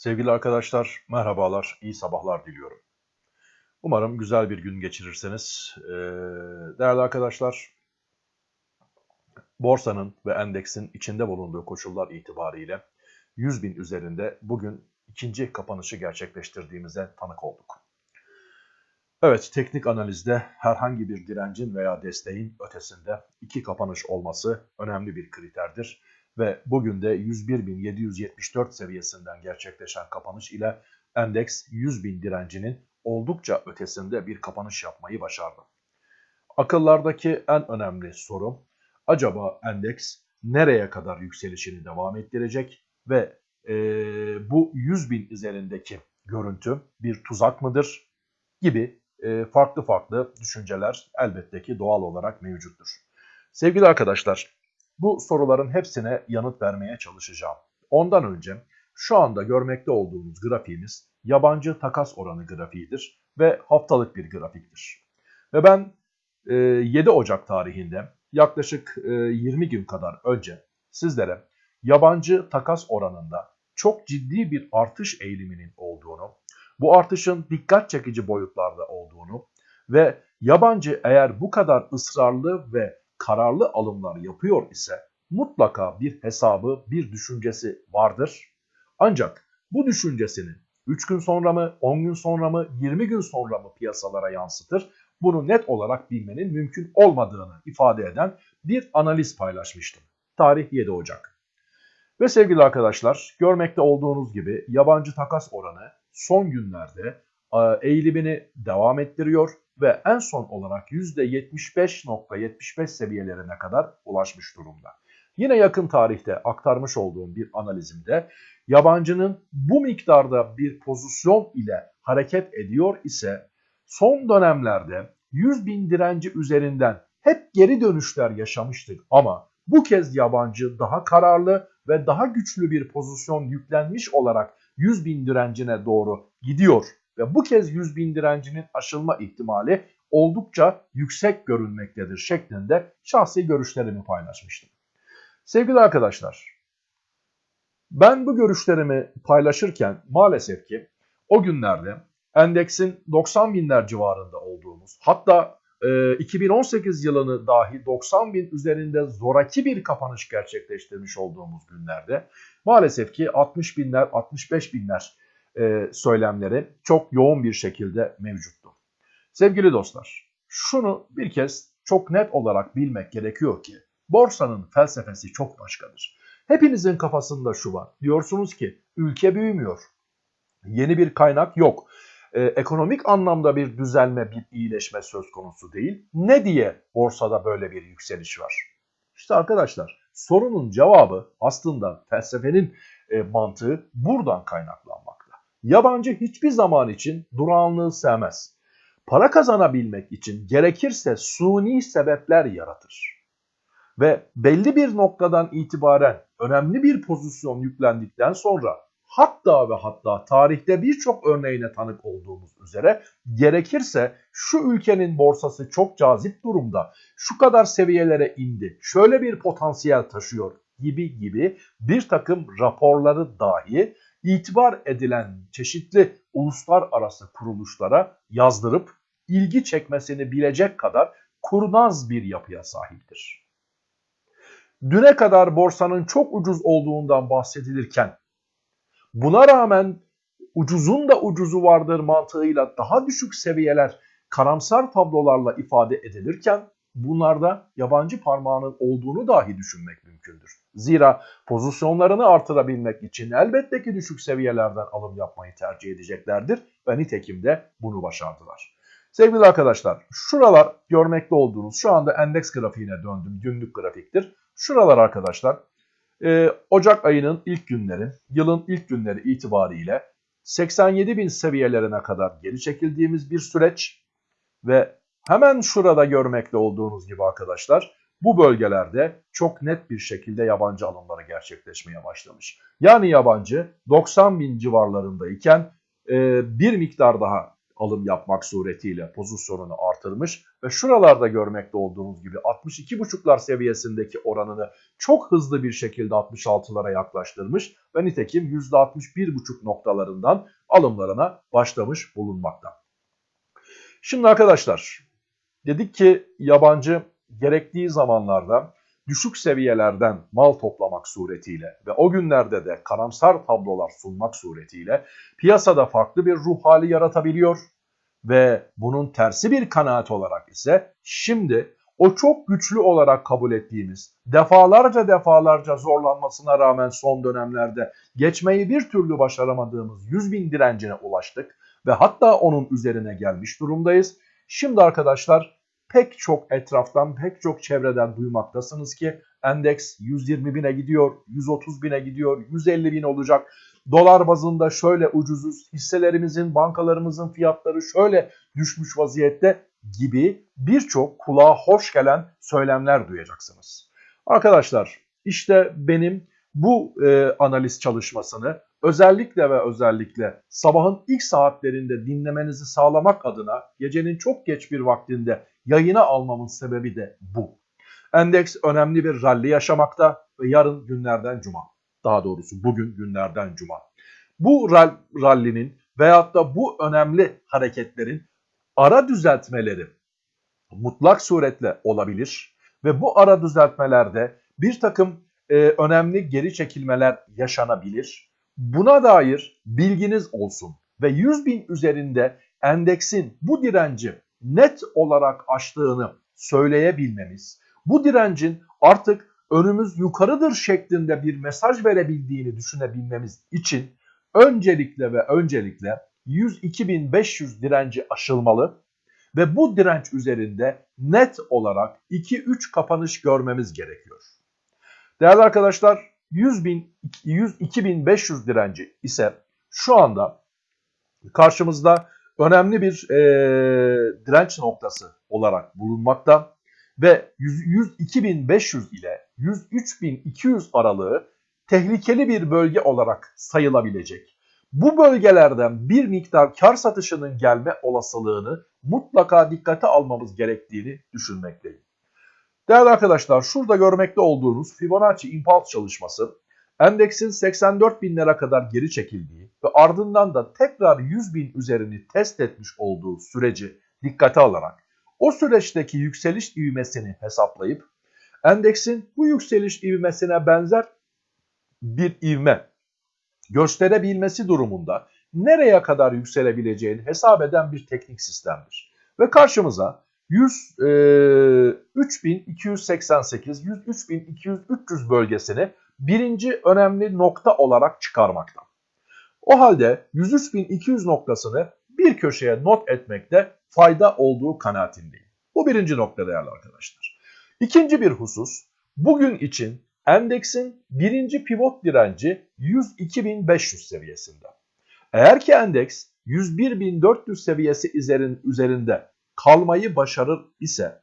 Sevgili arkadaşlar, merhabalar, iyi sabahlar diliyorum. Umarım güzel bir gün geçirirsiniz. Ee, değerli arkadaşlar, borsanın ve endeksin içinde bulunduğu koşullar itibariyle 100 bin üzerinde bugün ikinci kapanışı gerçekleştirdiğimize tanık olduk. Evet, teknik analizde herhangi bir direncin veya desteğin ötesinde iki kapanış olması önemli bir kriterdir ve bugün de 101.774 seviyesinden gerçekleşen kapanış ile endeks 100.000 direncinin oldukça ötesinde bir kapanış yapmayı başardı. Akıllardaki en önemli soru acaba endeks nereye kadar yükselişini devam ettirecek ve e, bu 100.000 üzerindeki görüntü bir tuzak mıdır gibi e, farklı farklı düşünceler elbette ki doğal olarak mevcuttur. Sevgili arkadaşlar bu soruların hepsine yanıt vermeye çalışacağım. Ondan önce şu anda görmekte olduğunuz grafiğimiz yabancı takas oranı grafiğidir ve haftalık bir grafiktir. Ve ben 7 Ocak tarihinde yaklaşık 20 gün kadar önce sizlere yabancı takas oranında çok ciddi bir artış eğiliminin olduğunu, bu artışın dikkat çekici boyutlarda olduğunu ve yabancı eğer bu kadar ısrarlı ve kararlı alımlar yapıyor ise mutlaka bir hesabı, bir düşüncesi vardır. Ancak bu düşüncesini 3 gün sonra mı, 10 gün sonra mı, 20 gün sonra mı piyasalara yansıtır? Bunu net olarak bilmenin mümkün olmadığını ifade eden bir analiz paylaşmıştım. Tarih 7 Ocak. Ve sevgili arkadaşlar görmekte olduğunuz gibi yabancı takas oranı son günlerde eğilimini devam ettiriyor ve en son olarak %75.75 seviyelerine kadar ulaşmış durumda. Yine yakın tarihte aktarmış olduğum bir analizimde yabancının bu miktarda bir pozisyon ile hareket ediyor ise son dönemlerde 100 bin direnci üzerinden hep geri dönüşler yaşamıştık ama bu kez yabancı daha kararlı ve daha güçlü bir pozisyon yüklenmiş olarak 100 bin direncine doğru gidiyor ve bu kez 100 bin direncinin aşılma ihtimali oldukça yüksek görünmektedir şeklinde şahsi görüşlerimi paylaşmıştım. Sevgili arkadaşlar, ben bu görüşlerimi paylaşırken maalesef ki o günlerde endeksin 90 binler civarında olduğumuz hatta e, 2018 yılını dahi 90 bin üzerinde zoraki bir kapanış gerçekleştirmiş olduğumuz günlerde maalesef ki 60 binler 65 binler e, söylemleri çok yoğun bir şekilde mevcuttu. Sevgili dostlar, şunu bir kez çok net olarak bilmek gerekiyor ki borsanın felsefesi çok başkadır. Hepinizin kafasında şu var. Diyorsunuz ki ülke büyümüyor. Yeni bir kaynak yok. Ee, ekonomik anlamda bir düzelme, bir iyileşme söz konusu değil. Ne diye borsada böyle bir yükseliş var? İşte arkadaşlar sorunun cevabı aslında felsefenin e, mantığı buradan kaynaklanmakta. Yabancı hiçbir zaman için durağanlığı sevmez. Para kazanabilmek için gerekirse suni sebepler yaratır. Ve belli bir noktadan itibaren önemli bir pozisyon yüklendikten sonra hatta ve hatta tarihte birçok örneğine tanık olduğumuz üzere gerekirse şu ülkenin borsası çok cazip durumda, şu kadar seviyelere indi, şöyle bir potansiyel taşıyor gibi gibi bir takım raporları dahi itibar edilen çeşitli uluslararası kuruluşlara yazdırıp ilgi çekmesini bilecek kadar kurnaz bir yapıya sahiptir. Düne kadar borsanın çok ucuz olduğundan bahsedilirken buna rağmen ucuzun da ucuzu vardır mantığıyla daha düşük seviyeler karamsar tablolarla ifade edilirken bunlarda yabancı parmağının olduğunu dahi düşünmek mümkündür. Zira pozisyonlarını artırabilmek için elbette ki düşük seviyelerden alım yapmayı tercih edeceklerdir ve nitekim de bunu başardılar. Sevgili arkadaşlar şuralar görmekte olduğunuz şu anda endeks grafiğine döndüm günlük grafiktir. Şuralar arkadaşlar e, Ocak ayının ilk günleri yılın ilk günleri itibariyle 87 bin seviyelerine kadar geri çekildiğimiz bir süreç ve hemen şurada görmekte olduğunuz gibi arkadaşlar bu bölgelerde çok net bir şekilde yabancı alımları gerçekleşmeye başlamış. Yani yabancı 90 bin civarlarındayken e, bir miktar daha alım yapmak suretiyle pozisyonunu artırmış ve şuralarda görmekte olduğunuz gibi 62,5'lar seviyesindeki oranını çok hızlı bir şekilde 66'lara yaklaştırmış ve nitekim %61,5 noktalarından alımlarına başlamış bulunmakta. Şimdi arkadaşlar dedik ki yabancı gerektiği zamanlarda düşük seviyelerden mal toplamak suretiyle ve o günlerde de karamsar tablolar sunmak suretiyle piyasada farklı bir ruh hali yaratabiliyor ve bunun tersi bir kanaat olarak ise şimdi o çok güçlü olarak kabul ettiğimiz, defalarca defalarca zorlanmasına rağmen son dönemlerde geçmeyi bir türlü başaramadığımız 100 bin direncine ulaştık ve hatta onun üzerine gelmiş durumdayız. Şimdi arkadaşlar pek çok etraftan, pek çok çevreden duymaktasınız ki endeks 120 bine gidiyor, 130 bine gidiyor, 150 bin olacak. Dolar bazında şöyle ucuzuz, hisselerimizin, bankalarımızın fiyatları şöyle düşmüş vaziyette gibi birçok kulağa hoş gelen söylemler duyacaksınız. Arkadaşlar işte benim bu e, analiz çalışmasını özellikle ve özellikle sabahın ilk saatlerinde dinlemenizi sağlamak adına gecenin çok geç bir vaktinde yayına almamın sebebi de bu. Endeks önemli bir rally yaşamakta ve yarın günlerden cuma. Daha doğrusu bugün günlerden cuma. Bu rallinin veyahut da bu önemli hareketlerin ara düzeltmeleri mutlak suretle olabilir ve bu ara düzeltmelerde bir takım e, önemli geri çekilmeler yaşanabilir. Buna dair bilginiz olsun ve 100 bin üzerinde endeksin bu direnci net olarak aştığını söyleyebilmemiz, bu direncin artık önümüz yukarıdır şeklinde bir mesaj verebildiğini düşünebilmemiz için öncelikle ve öncelikle 102.500 direnci aşılmalı ve bu direnç üzerinde net olarak 2-3 kapanış görmemiz gerekiyor. Değerli arkadaşlar 100.000 102.500 direnci ise şu anda karşımızda önemli bir e, direnç noktası olarak bulunmakta ve 102.500 ile 103.200 aralığı tehlikeli bir bölge olarak sayılabilecek. Bu bölgelerden bir miktar kar satışının gelme olasılığını mutlaka dikkate almamız gerektiğini düşünmekteyim. Değerli arkadaşlar şurada görmekte olduğunuz Fibonacci Impulse çalışması endeksin 84 binlere kadar geri çekildiği ve ardından da tekrar 100 bin üzerini test etmiş olduğu süreci dikkate alarak o süreçteki yükseliş ivmesini hesaplayıp endeksin bu yükseliş ivmesine benzer bir ivme gösterebilmesi durumunda nereye kadar yükselebileceğini hesap eden bir teknik sistemdir. Ve karşımıza 100, e, 3288, 103.200, 300 bölgesini birinci önemli nokta olarak çıkarmakta. O halde 103.200 noktasını bir köşeye not etmekte fayda olduğu kanaatindeyim. Bu birinci nokta değerli arkadaşlar. İkinci bir husus bugün için endeksin birinci pivot direnci 102.500 seviyesinde. Eğer ki endeks 101.400 seviyesi üzerinde kalmayı başarır ise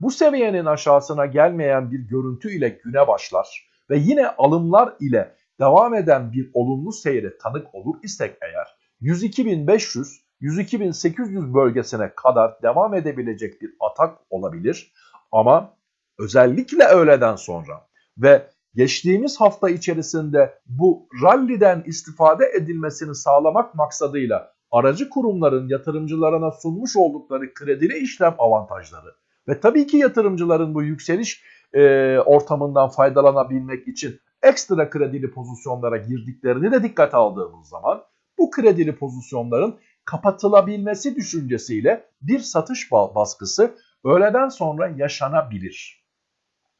bu seviyenin aşağısına gelmeyen bir görüntü ile güne başlar ve yine alımlar ile devam eden bir olumlu seyre tanık olur isek eğer 102.500 102.800 bölgesine kadar devam edebilecek bir atak olabilir. Ama özellikle öğleden sonra ve geçtiğimiz hafta içerisinde bu ralliden istifade edilmesini sağlamak maksadıyla aracı kurumların yatırımcılarına sunmuş oldukları kredili işlem avantajları ve tabii ki yatırımcıların bu yükseliş e, ortamından faydalanabilmek için ekstra kredili pozisyonlara girdiklerini de dikkate aldığımız zaman bu kredili pozisyonların kapatılabilmesi düşüncesiyle bir satış baskısı öğleden sonra yaşanabilir.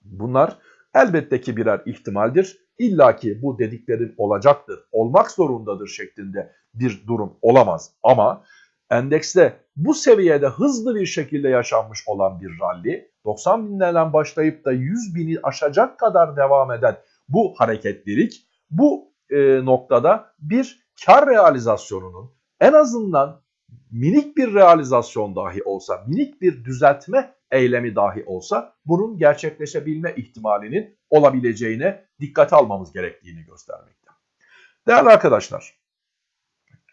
Bunlar elbette ki birer ihtimaldir. İlla ki bu dediklerim olacaktır, olmak zorundadır şeklinde bir durum olamaz. Ama endekste bu seviyede hızlı bir şekilde yaşanmış olan bir rally, 90 binlerden başlayıp da 100 bini aşacak kadar devam eden bu hareketlilik bu e, noktada bir kar realizasyonunun en azından minik bir realizasyon dahi olsa, minik bir düzeltme eylemi dahi olsa bunun gerçekleşebilme ihtimalinin olabileceğine dikkate almamız gerektiğini göstermekte. Değerli arkadaşlar,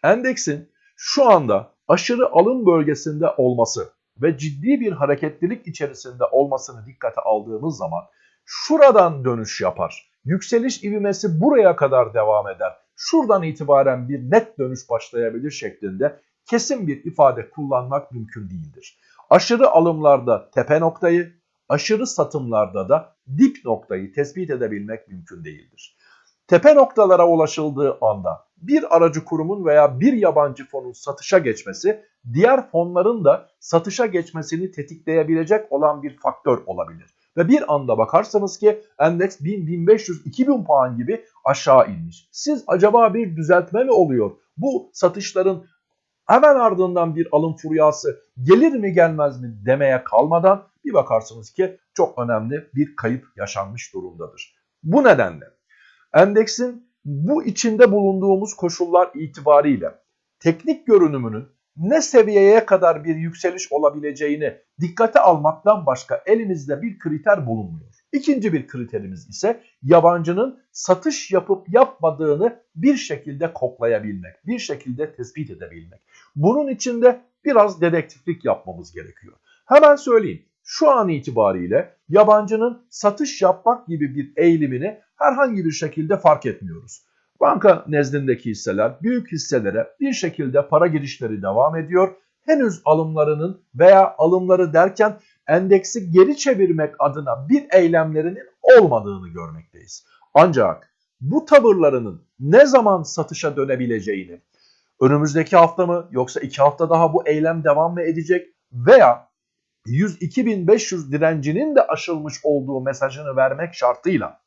endeksin şu anda aşırı alım bölgesinde olması ve ciddi bir hareketlilik içerisinde olmasını dikkate aldığımız zaman şuradan dönüş yapar. Yükseliş ivmesi buraya kadar devam eder. Şuradan itibaren bir net dönüş başlayabilir şeklinde kesin bir ifade kullanmak mümkün değildir. Aşırı alımlarda tepe noktayı, aşırı satımlarda da dip noktayı tespit edebilmek mümkün değildir. Tepe noktalara ulaşıldığı anda bir aracı kurumun veya bir yabancı fonun satışa geçmesi diğer fonların da satışa geçmesini tetikleyebilecek olan bir faktör olabilir. Ve bir anda bakarsanız ki endeks 1000, 1500, 2000 puan gibi aşağı inmiş. Siz acaba bir düzeltme mi oluyor? Bu satışların hemen ardından bir alım furyası gelir mi gelmez mi demeye kalmadan bir bakarsınız ki çok önemli bir kayıp yaşanmış durumdadır. Bu nedenle endeksin bu içinde bulunduğumuz koşullar itibariyle teknik görünümünün ne seviyeye kadar bir yükseliş olabileceğini dikkate almaktan başka elimizde bir kriter bulunmuyor. İkinci bir kriterimiz ise yabancının satış yapıp yapmadığını bir şekilde koklayabilmek, bir şekilde tespit edebilmek. Bunun için de biraz dedektiflik yapmamız gerekiyor. Hemen söyleyeyim. Şu an itibariyle yabancının satış yapmak gibi bir eğilimini herhangi bir şekilde fark etmiyoruz. Banka nezdindeki hisseler büyük hisselere bir şekilde para girişleri devam ediyor. Henüz alımlarının veya alımları derken endeksi geri çevirmek adına bir eylemlerinin olmadığını görmekteyiz. Ancak bu tavırlarının ne zaman satışa dönebileceğini, önümüzdeki hafta mı yoksa iki hafta daha bu eylem devam mı edecek veya 102.500 direncinin de aşılmış olduğu mesajını vermek şartıyla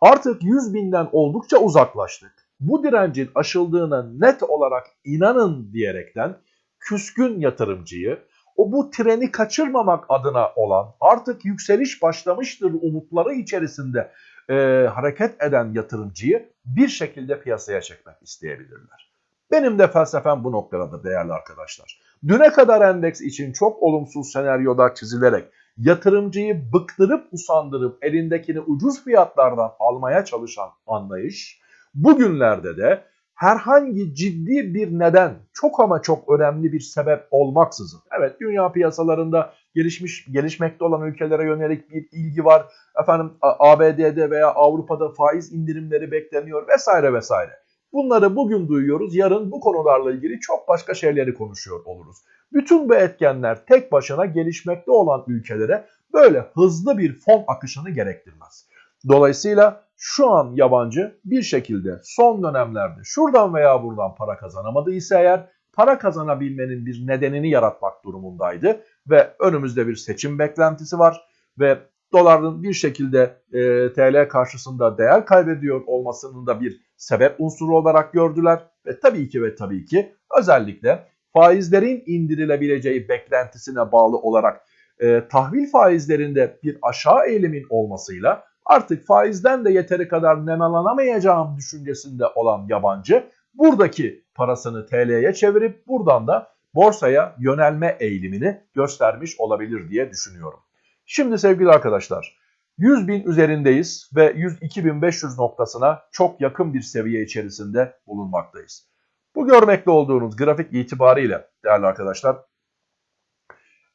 artık 100 binden oldukça uzaklaştık. Bu direncin aşıldığına net olarak inanın diyerekten küskün yatırımcıyı o bu treni kaçırmamak adına olan artık yükseliş başlamıştır umutları içerisinde e, hareket eden yatırımcıyı bir şekilde piyasaya çekmek isteyebilirler. Benim de felsefem bu noktada değerli arkadaşlar. Düne kadar endeks için çok olumsuz senaryolar çizilerek yatırımcıyı bıktırıp usandırıp elindekini ucuz fiyatlardan almaya çalışan anlayış bugünlerde de herhangi ciddi bir neden çok ama çok önemli bir sebep olmaksızın evet dünya piyasalarında gelişmiş gelişmekte olan ülkelere yönelik bir ilgi var. Efendim ABD'de veya Avrupa'da faiz indirimleri bekleniyor vesaire vesaire. Bunları bugün duyuyoruz. Yarın bu konularla ilgili çok başka şeyleri konuşuyor oluruz. Bütün bu etkenler tek başına gelişmekte olan ülkelere böyle hızlı bir fon akışını gerektirmez. Dolayısıyla şu an yabancı bir şekilde son dönemlerde şuradan veya buradan para kazanamadıysa eğer para kazanabilmenin bir nedenini yaratmak durumundaydı ve önümüzde bir seçim beklentisi var ve doların bir şekilde e, TL karşısında değer kaybediyor olmasının da bir sebep unsuru olarak gördüler ve tabii ki ve tabii ki özellikle faizlerin indirilebileceği beklentisine bağlı olarak e, tahvil faizlerinde bir aşağı eğilimin olmasıyla artık faizden de yeteri kadar nemalanamayacağım düşüncesinde olan yabancı buradaki parasını TL'ye çevirip buradan da borsaya yönelme eğilimini göstermiş olabilir diye düşünüyorum. Şimdi sevgili arkadaşlar 100 bin üzerindeyiz ve 102.500 noktasına çok yakın bir seviye içerisinde bulunmaktayız. Bu görmekte olduğunuz grafik itibariyle değerli arkadaşlar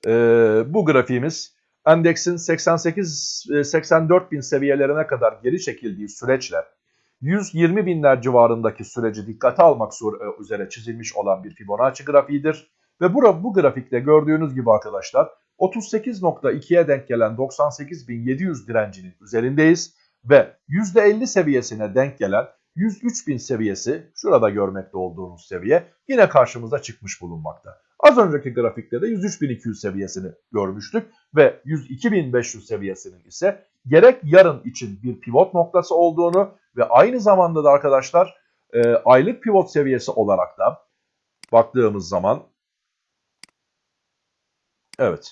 e, bu grafiğimiz endeksin 88-84 bin seviyelerine kadar geri çekildiği süreçle 120 binler civarındaki süreci dikkate almak üzere çizilmiş olan bir Fibonacci grafiğidir. Ve bu, bu grafikte gördüğünüz gibi arkadaşlar 38.2'ye denk gelen 98.700 direncinin üzerindeyiz ve %50 seviyesine denk gelen 103.000 seviyesi şurada görmekte olduğunuz seviye yine karşımıza çıkmış bulunmakta. Az önceki grafikte de 103.200 seviyesini görmüştük ve 102.500 seviyesinin ise gerek yarın için bir pivot noktası olduğunu ve aynı zamanda da arkadaşlar e, aylık pivot seviyesi olarak da baktığımız zaman evet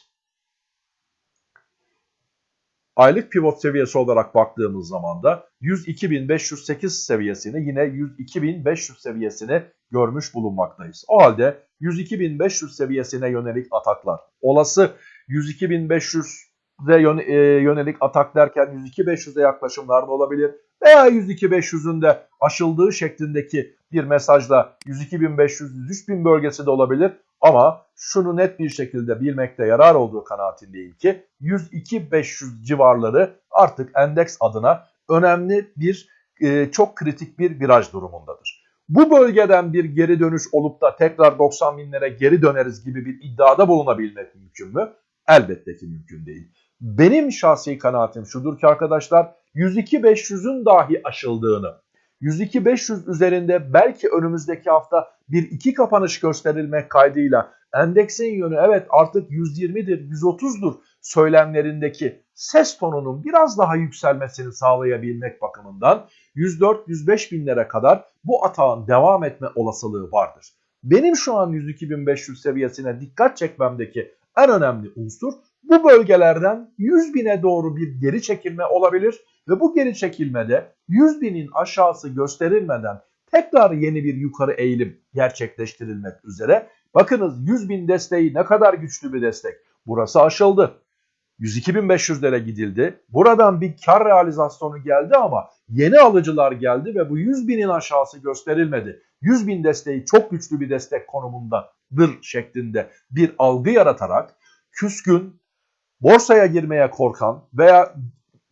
Aylık pivot seviyesi olarak baktığımız zaman da 102.508 seviyesini yine 102.500 seviyesini görmüş bulunmaktayız. O halde 102.500 seviyesine yönelik ataklar olası 102.500'e e, yönelik atak derken 102.500'e yaklaşımlar da olabilir. Veya 102.500'ün de aşıldığı şeklindeki bir mesajla 102.500-103.000 bölgesi de olabilir. Ama şunu net bir şekilde bilmekte yarar olduğu kanaatindeyim ki 102-500 civarları artık endeks adına önemli bir e, çok kritik bir viraj durumundadır. Bu bölgeden bir geri dönüş olup da tekrar 90 binlere geri döneriz gibi bir iddiada bulunabilmek mümkün mü? Elbette ki mümkün değil. Benim şahsi kanaatim şudur ki arkadaşlar 102-500'ün dahi aşıldığını, 102-500 üzerinde belki önümüzdeki hafta bir iki kapanış gösterilmek kaydıyla endeksin yönü evet artık 120'dir, 130'dur söylemlerindeki ses tonunun biraz daha yükselmesini sağlayabilmek bakımından 104-105 binlere kadar bu atağın devam etme olasılığı vardır. Benim şu an 102.500 seviyesine dikkat çekmemdeki en önemli unsur bu bölgelerden 100 bine doğru bir geri çekilme olabilir ve bu geri çekilmede 100 binin aşağısı gösterilmeden tekrar yeni bir yukarı eğilim gerçekleştirilmek üzere. Bakınız 100 bin desteği ne kadar güçlü bir destek. Burası aşıldı. 102.500'lere gidildi. Buradan bir kar realizasyonu geldi ama yeni alıcılar geldi ve bu 100 binin aşağısı gösterilmedi. 100 bin desteği çok güçlü bir destek konumundadır şeklinde bir algı yaratarak küskün, borsaya girmeye korkan veya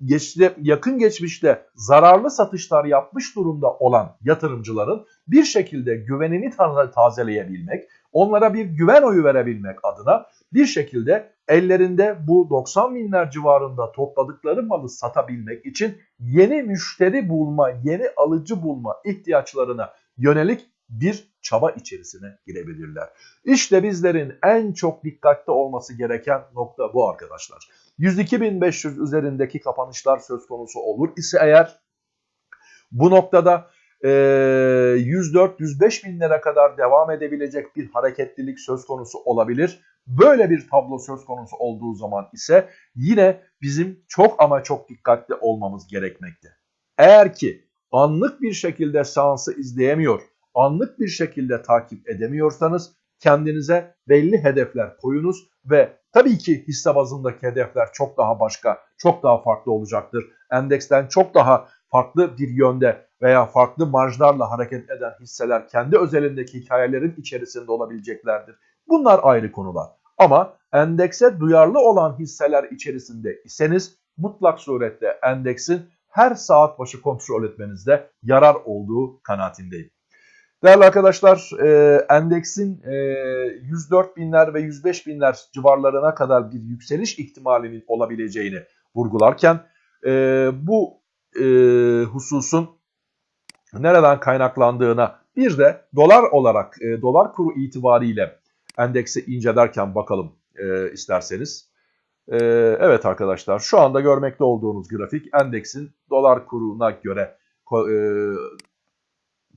geçti, yakın geçmişte zararlı satışlar yapmış durumda olan yatırımcıların bir şekilde güvenini tazeleyebilmek, onlara bir güven oyu verebilmek adına bir şekilde ellerinde bu 90 binler civarında topladıkları malı satabilmek için yeni müşteri bulma, yeni alıcı bulma ihtiyaçlarına yönelik bir çaba içerisine girebilirler. İşte bizlerin en çok dikkatli olması gereken nokta bu arkadaşlar. 102.500 üzerindeki kapanışlar söz konusu olur ise eğer bu noktada 104-105 binlere kadar devam edebilecek bir hareketlilik söz konusu olabilir. Böyle bir tablo söz konusu olduğu zaman ise yine bizim çok ama çok dikkatli olmamız gerekmekte. Eğer ki anlık bir şekilde seansı izleyemiyor, anlık bir şekilde takip edemiyorsanız kendinize belli hedefler koyunuz ve tabii ki hisse bazındaki hedefler çok daha başka, çok daha farklı olacaktır. Endeksten çok daha farklı bir yönde veya farklı marjlarla hareket eden hisseler kendi özelindeki hikayelerin içerisinde olabileceklerdir. Bunlar ayrı konular. Ama endekse duyarlı olan hisseler içerisinde iseniz mutlak surette endeksin her saat başı kontrol etmenizde yarar olduğu kanaatindeyim. Değerli arkadaşlar e, endeksin e, 104 binler ve 105 binler civarlarına kadar bir yükseliş ihtimalinin olabileceğini vurgularken e, bu e, hususun nereden kaynaklandığına bir de dolar olarak e, dolar kuru itibariyle endeksi incelerken bakalım e, isterseniz. E, evet arkadaşlar şu anda görmekte olduğunuz grafik endeksin dolar kuruna göre e,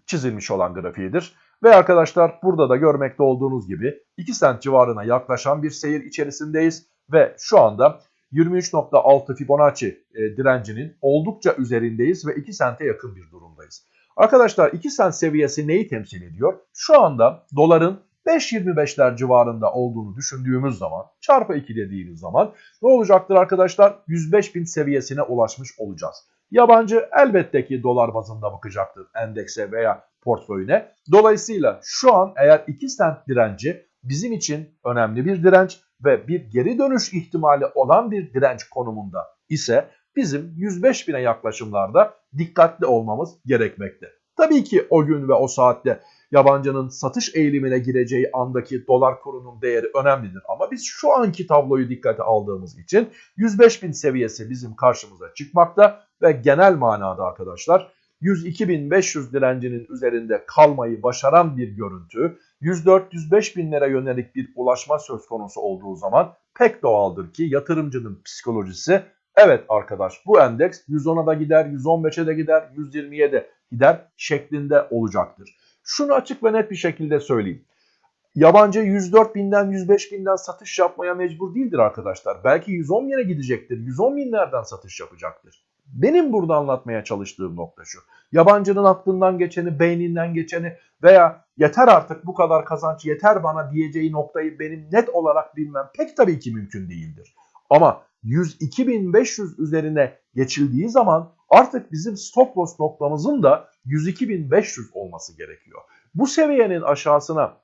çizilmiş olan grafiğidir. Ve arkadaşlar burada da görmekte olduğunuz gibi 2 sent civarına yaklaşan bir seyir içerisindeyiz. Ve şu anda 23.6 Fibonacci e, direncinin oldukça üzerindeyiz ve 2 sente yakın bir durumdayız. Arkadaşlar 2 sent seviyesi neyi temsil ediyor? Şu anda doların 5.25'ler civarında olduğunu düşündüğümüz zaman çarpı 2 dediğimiz zaman ne olacaktır arkadaşlar? 105 bin seviyesine ulaşmış olacağız. Yabancı elbette ki dolar bazında bakacaktır endekse veya portföyüne. Dolayısıyla şu an eğer 2 sent direnci bizim için önemli bir direnç ve bir geri dönüş ihtimali olan bir direnç konumunda ise bizim 105 bine yaklaşımlarda dikkatli olmamız gerekmekte. Tabii ki o gün ve o saatte yabancının satış eğilimine gireceği andaki dolar kurunun değeri önemlidir. Ama biz şu anki tabloyu dikkate aldığımız için 105 bin seviyesi bizim karşımıza çıkmakta ve genel manada arkadaşlar 102.500 direncinin üzerinde kalmayı başaran bir görüntü 104-105 binlere yönelik bir ulaşma söz konusu olduğu zaman pek doğaldır ki yatırımcının psikolojisi evet arkadaş bu endeks 110'a da gider, 115'e de gider, 120'ye de gider şeklinde olacaktır. Şunu açık ve net bir şekilde söyleyeyim. Yabancı 104 binden 105 binden satış yapmaya mecbur değildir arkadaşlar. Belki 110 bine gidecektir. 110 binlerden satış yapacaktır. Benim burada anlatmaya çalıştığım nokta şu. Yabancının aklından geçeni, beyninden geçeni veya yeter artık bu kadar kazanç yeter bana diyeceği noktayı benim net olarak bilmem pek tabii ki mümkün değildir. Ama 102.500 üzerine geçildiği zaman artık bizim stop loss noktamızın da 102.500 olması gerekiyor. Bu seviyenin aşağısına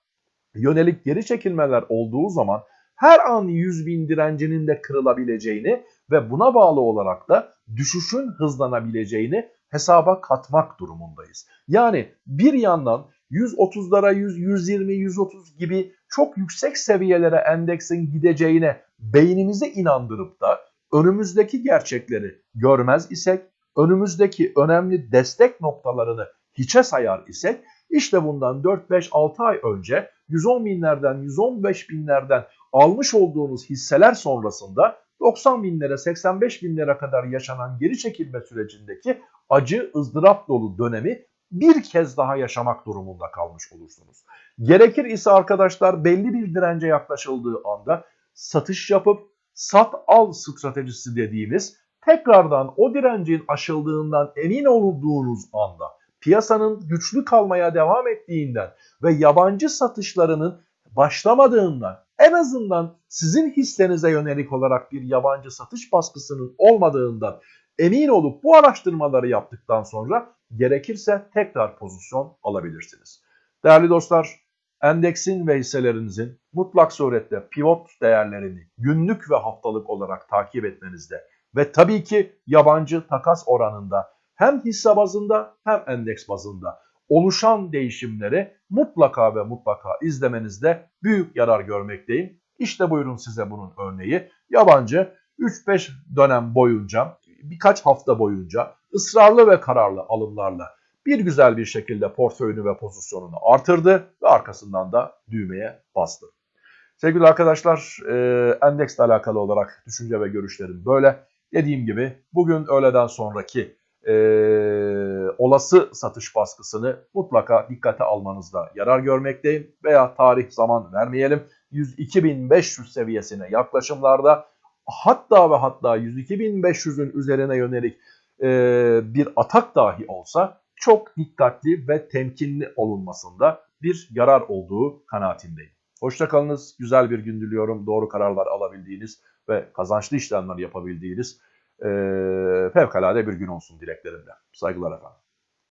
yönelik geri çekilmeler olduğu zaman her an 100 bin direncinin de kırılabileceğini ve buna bağlı olarak da düşüşün hızlanabileceğini hesaba katmak durumundayız. Yani bir yandan 130'lara 100, 120, 130 gibi çok yüksek seviyelere endeksin gideceğine beynimizi inandırıp da önümüzdeki gerçekleri görmez isek, önümüzdeki önemli destek noktalarını hiçe sayar isek, işte bundan 4-5-6 ay önce 110 binlerden, 115 binlerden almış olduğunuz hisseler sonrasında 90 binlere, 85 binlere kadar yaşanan geri çekilme sürecindeki acı, ızdırap dolu dönemi bir kez daha yaşamak durumunda kalmış olursunuz. Gerekir ise arkadaşlar belli bir dirence yaklaşıldığı anda satış yapıp sat al stratejisi dediğimiz tekrardan o direncin aşıldığından emin olduğunuz anda piyasanın güçlü kalmaya devam ettiğinden ve yabancı satışlarının başlamadığından en azından sizin hissenize yönelik olarak bir yabancı satış baskısının olmadığından emin olup bu araştırmaları yaptıktan sonra gerekirse tekrar pozisyon alabilirsiniz. Değerli dostlar, endeksin ve hisselerinizin mutlak surette pivot değerlerini günlük ve haftalık olarak takip etmenizde ve tabii ki yabancı takas oranında hem hisse bazında hem endeks bazında oluşan değişimleri mutlaka ve mutlaka izlemenizde büyük yarar görmekteyim. İşte buyurun size bunun örneği. Yabancı 3-5 dönem boyunca, birkaç hafta boyunca ısrarlı ve kararlı alımlarla bir güzel bir şekilde portföyünü ve pozisyonunu artırdı ve arkasından da düğmeye bastı. Sevgili arkadaşlar, e, endeksle alakalı olarak düşünce ve görüşlerim böyle. Dediğim gibi bugün öğleden sonraki e, olası satış baskısını mutlaka dikkate almanızda yarar görmekteyim. Veya tarih zaman vermeyelim. 102.500 seviyesine yaklaşımlarda hatta ve hatta 102.500'ün üzerine yönelik e, bir atak dahi olsa çok dikkatli ve temkinli olunmasında bir yarar olduğu kanaatindeyim. Hoşçakalınız, güzel bir gün diliyorum. Doğru kararlar alabildiğiniz ve kazançlı işlemler yapabildiğiniz e, fevkalade bir gün olsun dileklerimle. Saygılar efendim.